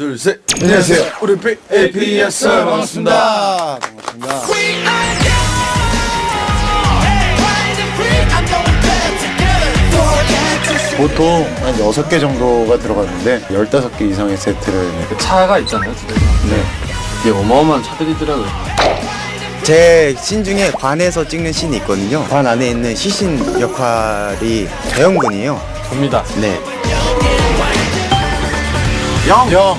둘, 셋. 안녕하세요. 우리 APS 반갑습니다. 반갑습니다. 보통 한 6개 정도가 들어갔는데 15개 이상의 세트를 차가 있잖아요, 집에서. 네. 이게 어마어마한 차들이더라고요. 제 신 중에 관에서 찍는 씬이 있거든요. 관 안에 있는 시신 역할이 재영군이에요. 접니다. 네. 영!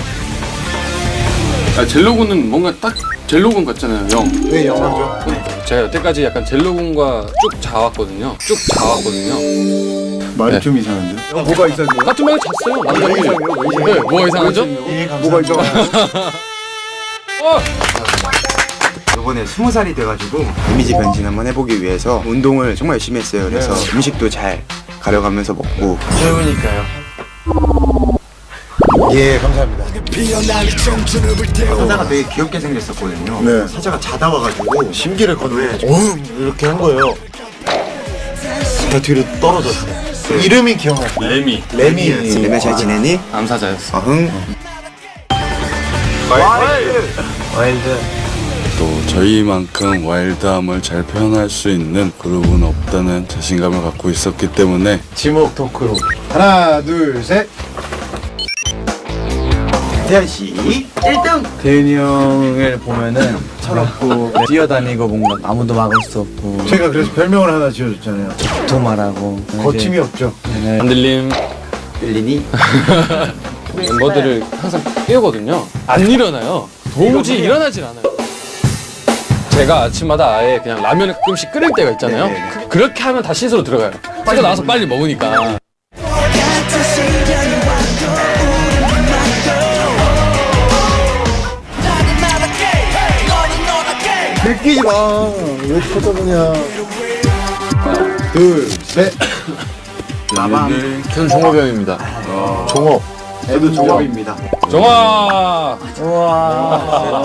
아, 젤로군은 뭔가 딱 젤로군 같잖아요, 영. 왜 영어죠? 제가 여태까지 약간 젤로군과 쭉 자왔거든요. 쭉 자왔거든요. 말이 네. 좀 이상한데? 뭐가 이상해요? 같은 방에 잤어요, 남자끼리. 이상해요? 왜 이상해요? 네, 뭐가 이상하죠? 뭐가 이상해요? 어! 이번에 스무 살이 돼가지고 이미지 변신 한번 해보기 위해서 운동을 정말 열심히 했어요. 그래서 음식도 잘 가려가면서 먹고 좋으니까요. 예, 감사합니다. 사자가 되게 귀엽게 생겼었거든요. 네. 사자가 자다 와가지고 심기를 걷는 어흥! 이렇게 한 거예요. 다 뒤로 떨어졌어요. 이름이 기억나요. 레미. 레미. 레메 잘 지내니? 암사자였어. 어흥. 또 저희만큼 와일드함을 잘 표현할 수 있는 그룹은 없다는 자신감을 갖고 있었기 때문에 지목 토크로. 하나, 둘, 셋. 태연 씨 1등. 대윤이 형을 보면은 철없고 뛰어다니고 뭔가 아무도 막을 수 없고 제가 그래서 별명을 하나 지어줬잖아요. 도말하고 거침이 없죠. 안들림 빌리니? 멤버들을 항상 깨우거든요. 안 일어나요. 도무지 일어나질 않아요. 제가 아침마다 아예 그냥 라면을 가끔씩 끓일 때가 있잖아요. 그, 그렇게 하면 다 씻으러 들어가요. 빨리 나와서 빨리 먹으니까. 느끼지 마. 왜 쳐다보냐. 둘, 셋. 저는 종업이 형입니다. 종업. 저도 종업입니다. 정아!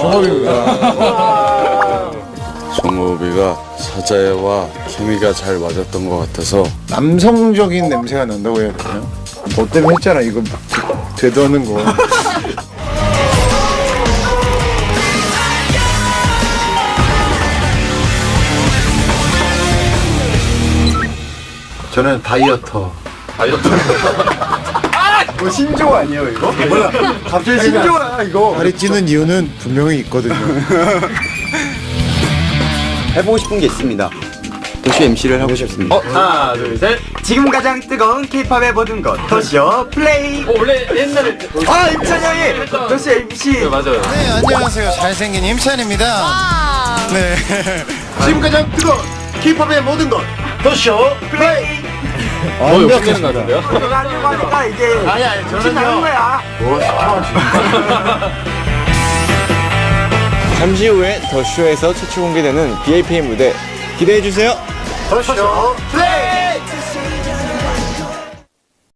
종업입니다. 정호비가 사자와 케미가 잘 맞았던 것 같아서 남성적인 냄새가 난다고 해야 되나요? 너 때문에 했잖아 이거 되도는 거. 저는 다이어터. 다이어트. 뭐 신조 아니에요 이거? 몰라. 갑자기 신조야 이거. 다리 찌는 이유는 분명히 있거든요. 해보고 싶은 게 있습니다. 도시 MC를 하고 싶습니다. 어, 하나, 둘, 셋. 지금 가장 뜨거운 K-팝의 모든 것 도시어 플레이. 어, 원래 옛날에. 아 임찬 형이 도시 MC. 네, 맞아요. 네 안녕하세요 잘생긴 임찬입니다. 네. 지금 가장 뜨거운 힙합의 모든 것 더쇼 플레이. 어, 욕 되는 것 같은데요? 그거 하려고 하니까 이제 아니 아니 나는 거야. 잠시 후에 더쇼에서 최초 공개되는 BAPM 무대 기대해 주세요. 더쇼 플레이.